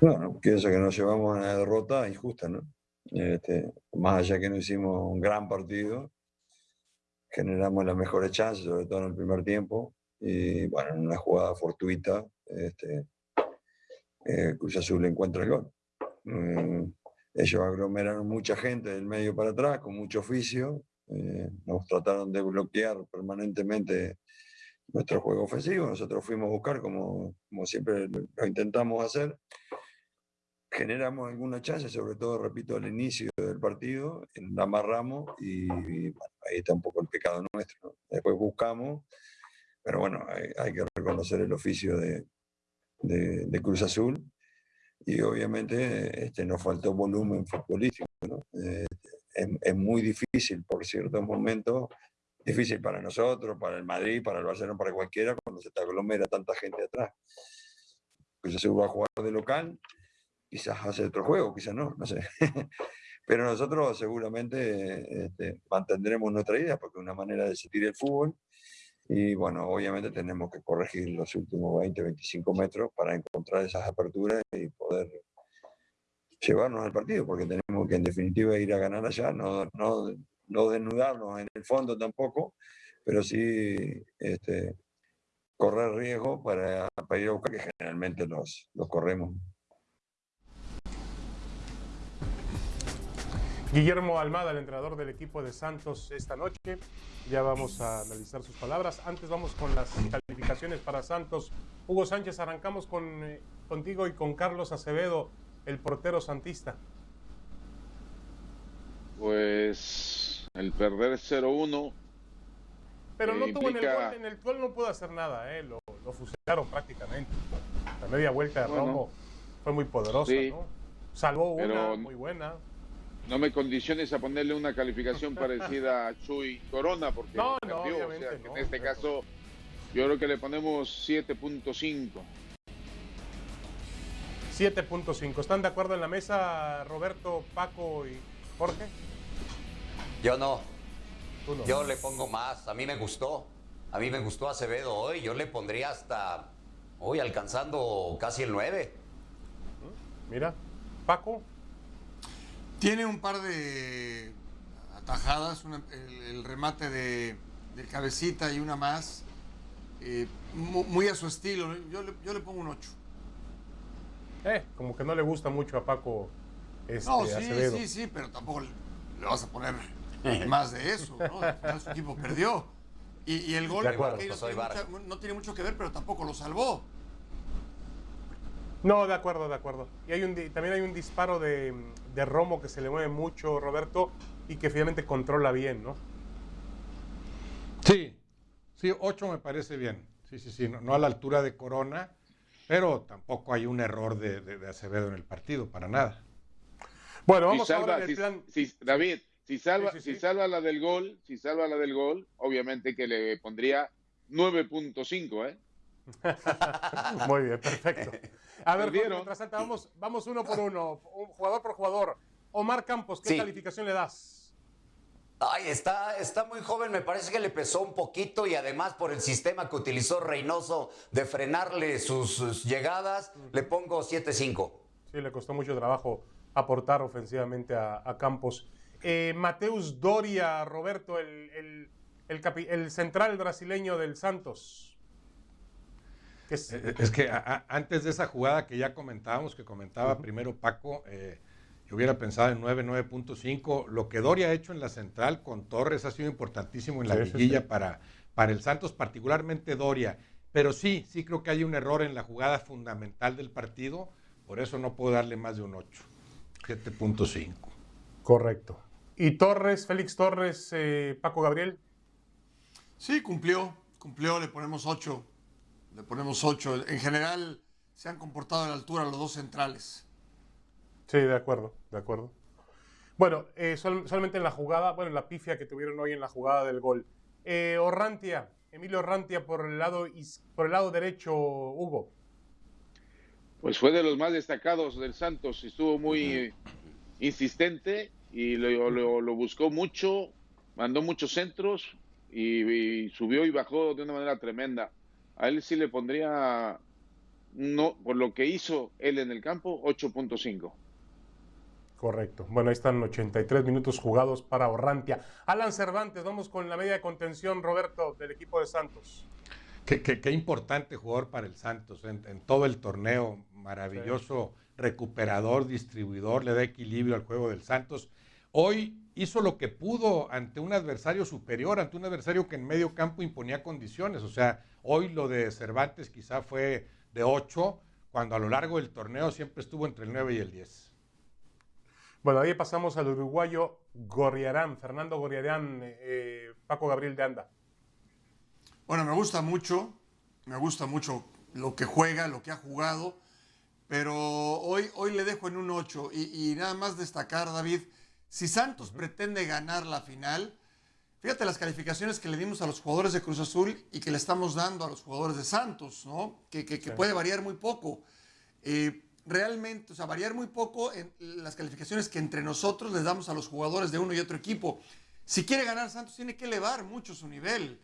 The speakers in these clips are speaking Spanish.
Bueno, pienso que nos llevamos a una derrota injusta, ¿no? Este, más allá que no hicimos un gran partido, generamos las mejores chances, sobre todo en el primer tiempo, y bueno, en una jugada fortuita, este, eh, Cruz Azul encuentra el gol. Eh, ellos aglomeraron mucha gente del medio para atrás, con mucho oficio, eh, nos trataron de bloquear permanentemente nuestro juego ofensivo, nosotros fuimos a buscar como, como siempre lo intentamos hacer, generamos alguna chance, sobre todo, repito, al inicio del partido, la amarramos y, ahí está un poco el pecado nuestro. Después buscamos, pero bueno, hay, que reconocer el oficio de, de, Cruz Azul y obviamente este, nos faltó volumen futbolístico. Eh, es, muy difícil por ciertos momentos, difícil para nosotros, para el Madrid, para el Barcelona, para cualquiera, cuando se te aglomera tanta gente atrás. Cruz Azul va a jugar de local quizás hace otro juego, quizás no, no sé. Pero nosotros seguramente este, mantendremos nuestra idea porque es una manera de sentir el fútbol. Y bueno, obviamente tenemos que corregir los últimos 20, 25 metros para encontrar esas aperturas y poder llevarnos al partido, porque tenemos que en definitiva ir a ganar allá, no, no, no desnudarnos en el fondo tampoco, pero sí este, correr riesgo para, para, ir a buscar, que generalmente los, los corremos. Guillermo Almada, el entrenador del equipo de Santos esta noche. Ya vamos a analizar sus palabras. Antes vamos con las calificaciones para Santos. Hugo Sánchez, arrancamos con, eh, contigo y con Carlos Acevedo, el portero santista. Pues el perder 0-1. Pero no tuvo en el gol, en el gol no pudo hacer nada, ¿eh? lo, fusilaron prácticamente. La media vuelta de Romo fue muy poderosa, ¿no? Salvó una muy buena no me condiciones a ponerle una calificación parecida a Chuy Corona, porque no, no, en este caso yo creo que le ponemos 7.5. 7.5. ¿Están de acuerdo en la mesa Roberto, Paco y Jorge? Yo no. Yo le pongo más. A mí me gustó. A mí me gustó Acevedo hoy. Yo le pondría hasta hoy alcanzando casi el 9. Mira, Paco. Tiene un par de atajadas, el, remate de, cabecita y una más, eh, muy, a su estilo. Yo le, yo le pongo un 8. Eh, como que no le gusta mucho a Paco este, No, sí, sí, sí, pero tampoco le, vas a poner más de eso, ¿no? su equipo perdió. Y, el gol no tiene mucho que ver, pero tampoco lo salvó. No, de acuerdo, de acuerdo. Y hay un, también hay un disparo de, Romo que se le mueve mucho, Roberto, y que finalmente controla bien, ¿no? Sí, sí, 8 me parece bien. Sí, sí, sí, no, a la altura de Corona, pero tampoco hay un error de, Acevedo en el partido, para nada. Bueno, vamos a ver el plan. David, si salva, si salva la del gol, si salva la del gol, obviamente que le pondría 9.5, ¿eh? Muy bien, perfecto. A ver, mientras tanto, vamos, vamos uno por uno, jugador por jugador. Omar Campos, ¿qué calificación le das? Ay, está, está muy joven, me parece que le pesó un poquito y además por el sistema que utilizó Reynoso de frenarle sus, llegadas, le pongo 7-5. Sí, le costó mucho trabajo aportar ofensivamente a, Campos. Eh, Mateus Doria, Roberto, el, el central brasileño del Santos. Es, eh, eh, que antes de esa jugada que ya comentábamos, que comentaba primero Paco, eh, yo hubiera pensado en 9, 9.5. Lo que Doria ha hecho en la central con Torres ha sido importantísimo en la liguilla Para, para el Santos, particularmente Doria. Pero sí, sí creo que hay un error en la jugada fundamental del partido, por eso no puedo darle más de un 8, 7.5. Correcto. ¿Y Torres, Félix Torres, Paco Gabriel? Sí, cumplió, cumplió, le ponemos 8 le ponemos 8. En general se han comportado a la altura los dos centrales. Sí, de acuerdo, de acuerdo. Bueno, eh, solamente en la jugada, bueno, en la pifia que tuvieron hoy en la jugada del gol. Eh, Orrantia, Emilio Orrantia por el lado por el lado derecho, Hugo. Pues fue de los más destacados del Santos, estuvo muy insistente y lo, buscó mucho, mandó muchos centros y, subió y bajó de una manera tremenda a él sí le pondría no, por lo que hizo él en el campo, 8.5. Correcto. Bueno, ahí están 83 minutos jugados para Orrantia. Alan Cervantes, vamos con la media de contención, Roberto, del equipo de Santos. Qué, importante jugador para el Santos en, todo el torneo. Maravilloso recuperador, distribuidor, le da equilibrio al juego del Santos. Hoy hizo lo que pudo ante un adversario superior, ante un adversario que en medio campo imponía condiciones. O sea, hoy lo de Cervantes quizá fue de 8, cuando a lo largo del torneo siempre estuvo entre el 9 y el 10. Bueno, ahí pasamos al uruguayo Gorriarán, Fernando Gorriarán, eh, Paco Gabriel de Anda. Bueno, me gusta mucho, me gusta mucho lo que juega, lo que ha jugado, pero hoy, hoy le dejo en un 8 y, nada más destacar, David, si Santos pretende ganar la final, fíjate las calificaciones que le dimos a los jugadores de Cruz Azul y que le estamos dando a los jugadores de Santos, ¿no? Que, puede variar muy poco. Eh, realmente, o sea, variar muy poco en las calificaciones que entre nosotros les damos a los jugadores de uno y otro equipo. Si quiere ganar Santos, tiene que elevar mucho su nivel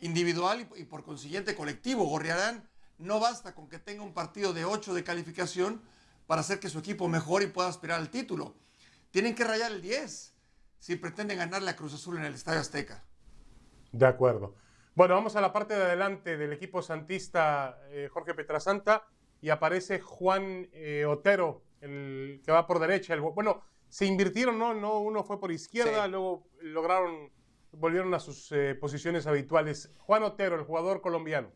individual y, por consiguiente colectivo. Gorriarán no basta con que tenga un partido de 8 de calificación para hacer que su equipo mejore y pueda aspirar al título. Tienen que rayar el 10 si pretenden ganarle a Cruz Azul en el Estadio Azteca. De acuerdo. Bueno, vamos a la parte de adelante del equipo santista eh, Jorge Petrasanta y aparece Juan eh, Otero, el que va por derecha. El, bueno, se invirtieron, ¿no? no Uno fue por izquierda, luego lograron, volvieron a sus eh, posiciones habituales. Juan Otero, el jugador colombiano.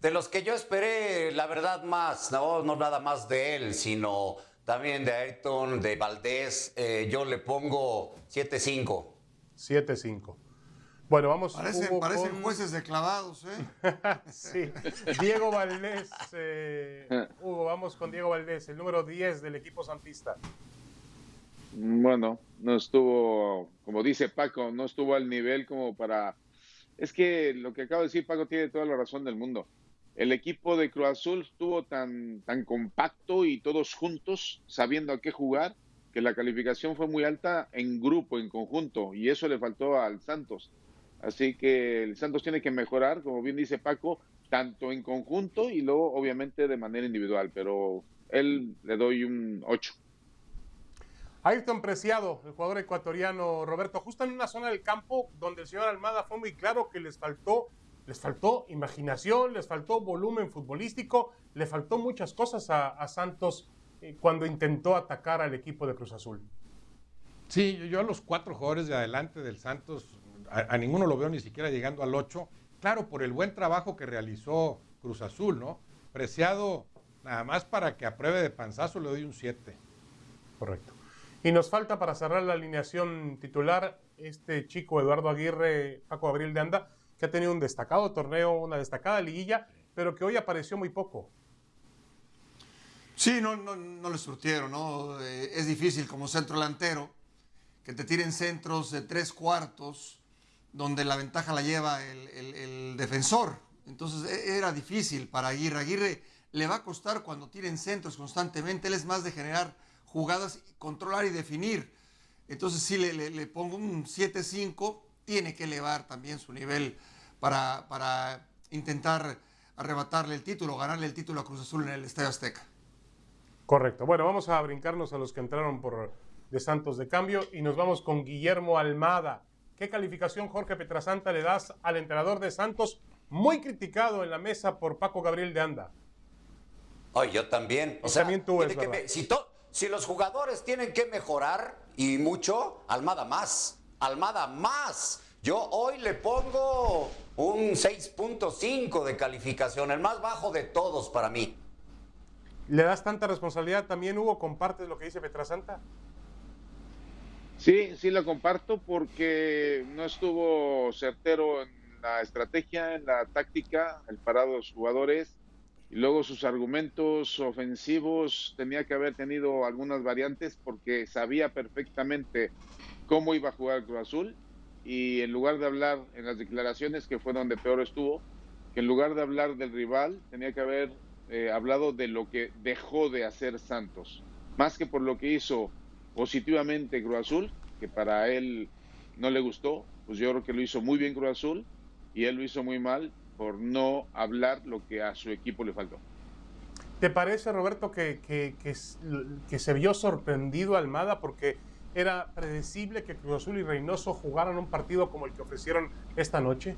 De los que yo esperé, la verdad, más, no, no nada más de él, sino también de Ayrton, de Valdés, eh, yo le pongo 7-5. 7-5. Bueno, vamos. Parecen, parecen jueces declavados, ¿eh? sí. Diego Valdés. Eh, Hugo, vamos con Diego Valdés, el número 10 del equipo santista. Bueno, no estuvo, como dice Paco, no estuvo al nivel como para... Es que lo que acabo de decir, Paco, tiene toda la razón del mundo. El equipo de Cruz Azul estuvo tan, tan compacto y todos juntos, sabiendo a qué jugar, que la calificación fue muy alta en grupo, en conjunto, y eso le faltó al Santos. Así que el Santos tiene que mejorar, como bien dice Paco, tanto en conjunto y luego obviamente de manera individual, pero él le doy un 8. Ayrton Preciado, el jugador ecuatoriano Roberto, justo en una zona del campo donde el señor Almada fue muy claro que les faltó, les faltó imaginación, les faltó volumen futbolístico, le faltó muchas cosas a, Santos eh, cuando intentó atacar al equipo de Cruz Azul. Sí, yo a los cuatro jugadores de adelante del Santos a, ninguno lo veo ni siquiera llegando al 8. Claro, por el buen trabajo que realizó Cruz Azul, ¿no? Preciado, nada más para que apruebe de panzazo, le doy un 7. Correcto. Y nos falta para cerrar la alineación titular este chico Eduardo Aguirre, Paco Abril de Anda, que ha tenido un destacado torneo, una destacada liguilla, pero que hoy apareció muy poco. Sí, no, no, no le surtieron, ¿no? Eh, es difícil como centro delantero que te tiren centros de tres cuartos donde la ventaja la lleva el, defensor. Entonces e, era difícil para Aguirre. Aguirre le va a costar cuando tiren centros constantemente. Él es más de generar jugadas, controlar y definir. Entonces sí le, pongo un 7-5. Tiene que elevar también su nivel para, para intentar arrebatarle el título, ganarle el título a Cruz Azul en el Estadio Azteca. Correcto. Bueno, vamos a brincarnos a los que entraron por de Santos de cambio y nos vamos con Guillermo Almada. ¿Qué calificación, Jorge Petrasanta, le das al entrenador de Santos, muy criticado en la mesa por Paco Gabriel de Anda? Ay, yo también. O sea, también tú si, si los jugadores tienen que mejorar y mucho, Almada más. Almada más. Yo hoy le pongo un 6.5 de calificación, el más bajo de todos para mí. ¿Le das tanta responsabilidad también, Hugo? ¿Compartes lo que dice Petrasanta? Sí, sí lo comparto porque no estuvo certero en la estrategia, en la táctica, el parado de los jugadores y luego sus argumentos ofensivos tenía que haber tenido algunas variantes porque sabía perfectamente cómo iba a jugar Cruz Azul y en lugar de hablar en las declaraciones que fue donde peor estuvo, que en lugar de hablar del rival tenía que haber eh, hablado de lo que dejó de hacer Santos, más que por lo que hizo positivamente Cruz Azul, que para él no le gustó, pues yo creo que lo hizo muy bien Cruz Azul y él lo hizo muy mal por no hablar lo que a su equipo le faltó. ¿Te parece, Roberto, que, que, se vio sorprendido Almada porque era predecible que Cruz Azul y Reynoso jugaran un partido como el que ofrecieron esta noche?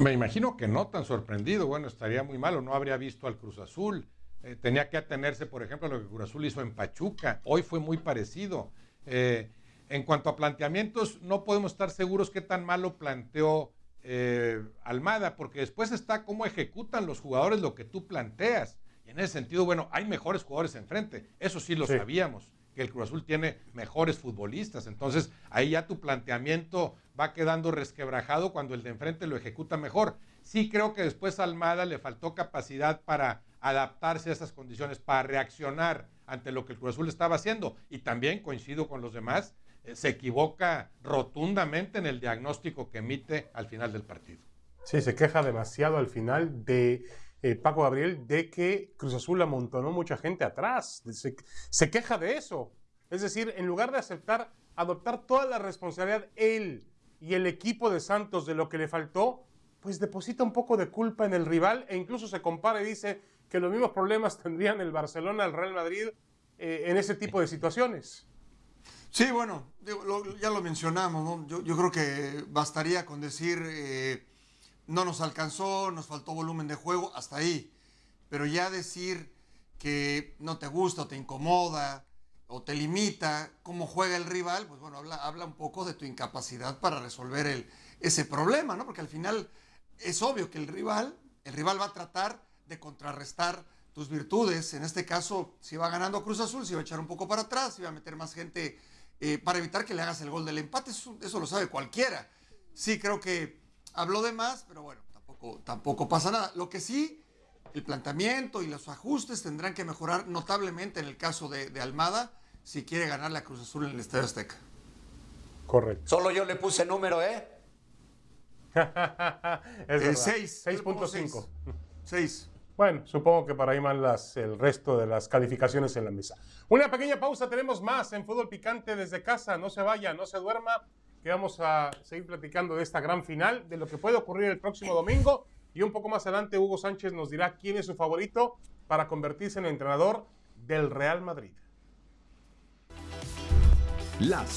Me imagino que no tan sorprendido. Bueno, estaría muy malo. No habría visto al Cruz Azul. Eh, tenía que atenerse, por ejemplo, a lo que Cruz Azul hizo en Pachuca. Hoy fue muy parecido. Eh, en cuanto a planteamientos, no podemos estar seguros qué tan malo planteó eh, Almada, porque después está cómo ejecutan los jugadores lo que tú planteas. Y en ese sentido, bueno, hay mejores jugadores enfrente. Eso sí lo sabíamos, que el Cruz Azul tiene mejores futbolistas. Entonces, ahí ya tu planteamiento va quedando resquebrajado cuando el de enfrente lo ejecuta mejor. Sí creo que después a Almada le faltó capacidad para adaptarse a esas condiciones, para reaccionar ante lo que el Cruz Azul estaba haciendo. Y también coincido con los demás, se equivoca rotundamente en el diagnóstico que emite al final del partido. Sí, se queja demasiado al final de eh, Paco Gabriel de que Cruz Azul amontonó mucha gente atrás. Se, queja de eso. Es decir, en lugar de aceptar, adoptar toda la responsabilidad él y el equipo de Santos de lo que le faltó, pues deposita un poco de culpa en el rival e incluso se compara y dice que los mismos problemas tendrían el Barcelona, el Real Madrid eh, en ese tipo de situaciones. Sí, bueno, ya lo mencionamos, ¿no? yo, creo que bastaría con decir, eh, no nos alcanzó, nos faltó volumen de juego, hasta ahí. Pero ya decir que no te gusta o te incomoda o te limita cómo juega el rival, pues bueno, habla, habla un poco de tu incapacidad para resolver ese problema, ¿no? Porque al final es obvio que el rival, el rival va a tratar de contrarrestar tus virtudes. En este caso, si va ganando Cruz Azul, si va a echar un poco para atrás, si va a meter más gente eh, para evitar que le hagas el gol del empate. Eso, lo sabe cualquiera. Sí, creo que habló de más, pero bueno, tampoco, tampoco pasa nada. Lo que sí, el planteamiento y los ajustes tendrán que mejorar notablemente en el caso de, Almada si quiere ganar la Cruz Azul en el Estadio Azteca. Correcto. Solo yo le puse número, ¿eh? es 6. 6.5. 6. Bueno, supongo que para ahí van las, el resto de las calificaciones en la mesa. Una pequeña pausa, tenemos más en Fútbol Picante desde casa. No se vaya, no se duerma, que vamos a seguir platicando de esta gran final, de lo que puede ocurrir el próximo domingo. Y un poco más adelante, Hugo Sánchez nos dirá quién es su favorito para convertirse en el entrenador del Real Madrid. Las